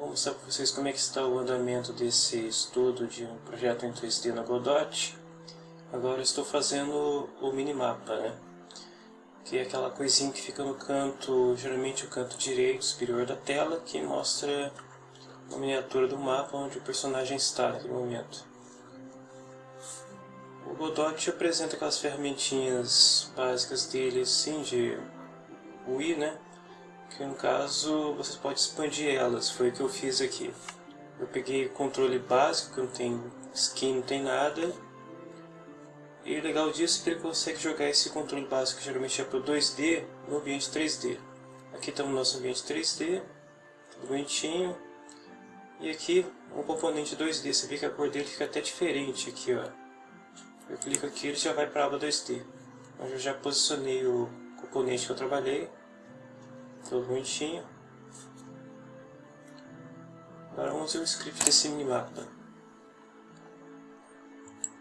Vou mostrar para vocês como é que está o andamento desse estudo de um projeto em 3D na Godot. Agora estou fazendo o minimapa, né? Que é aquela coisinha que fica no canto, geralmente o canto direito superior da tela, que mostra uma miniatura do mapa onde o personagem está naquele momento. O Godot apresenta aquelas ferramentinhas básicas dele, assim, de UI, né? Que no caso vocês podem expandir elas, foi o que eu fiz aqui. Eu peguei o controle básico, que não tem skin, não tem nada. E o legal disso é que ele consegue jogar esse controle básico, que geralmente é para o 2D, no ambiente 3D. Aqui estamos no nosso ambiente 3D, tudo bonitinho. E aqui um componente 2D, você vê que a cor dele fica até diferente aqui, ó. Eu clico aqui ele já vai para a aba 2D. Onde eu já posicionei o componente que eu trabalhei. Tudo bonitinho. Agora vamos ver o script desse minimapa.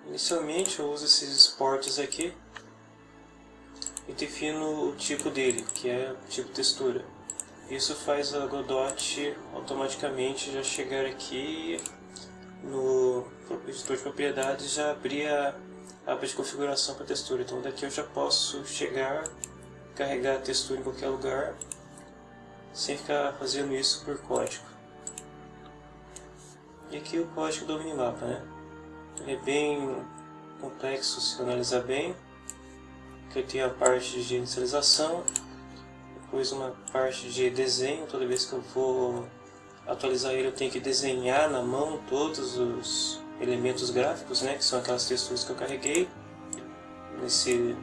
Inicialmente eu uso esses exports aqui e defino o tipo dele, que é o tipo textura. Isso faz a Godot automaticamente já chegar aqui no editor de propriedades já abrir a aba de configuração para textura. Então daqui eu já posso chegar, carregar a textura em qualquer lugar sem ficar fazendo isso por código. E aqui o código do minimapa, né? Ele é bem complexo se analisar bem. Aqui tem a parte de inicialização, depois uma parte de desenho, toda vez que eu vou atualizar ele eu tenho que desenhar na mão todos os elementos gráficos, né, que são aquelas texturas que eu carreguei nesse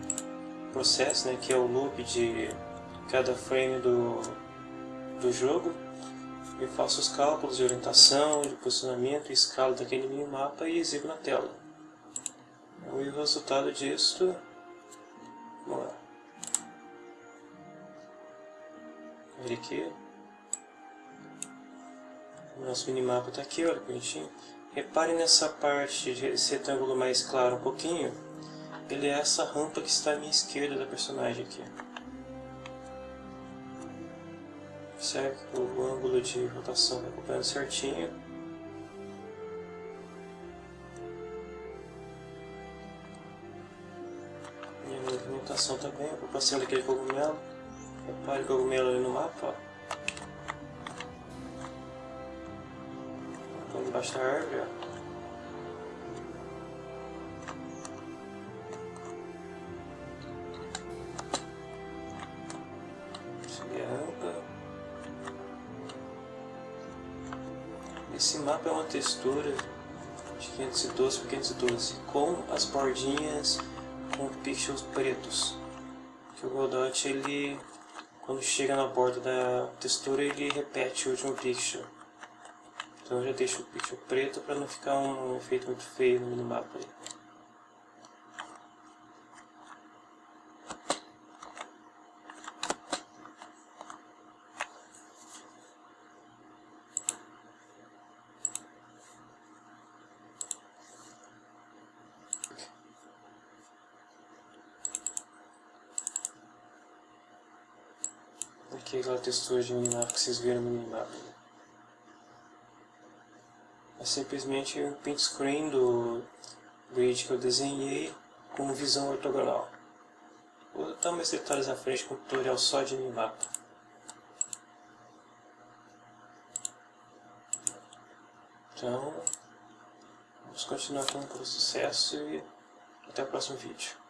processo, né, que é o loop de cada frame do, do jogo, eu faço os cálculos de orientação, de posicionamento, escala daquele minimapa e exibo na tela. E o resultado disso, vamos lá. Ver aqui. O nosso minimapa está aqui, olha bonitinho. Repare nessa parte desse retângulo mais claro um pouquinho. Ele é essa rampa que está à minha esquerda da personagem aqui. Que o ângulo de rotação vai acompanhando certinho. E a movimentação também, a ocupação daquele cogumelo. Repare o cogumelo ali no mapa. Estou embaixo da árvore. Ó. Esse mapa é uma textura de 512 por 512 com as bordinhas com pixels pretos. Que o Godot ele quando chega na borda da textura ele repete o último pixel. Então eu já deixo o pixel preto para não ficar um efeito muito feio no. Ali. Aqui é aquela textura de minimapa que vocês viram no minimapa. É simplesmente um print screen do grid que eu desenhei com visão ortogonal. Vou dar mais detalhes à frente com um tutorial só de minimapa. Então, vamos continuar com o sucesso e até o próximo vídeo.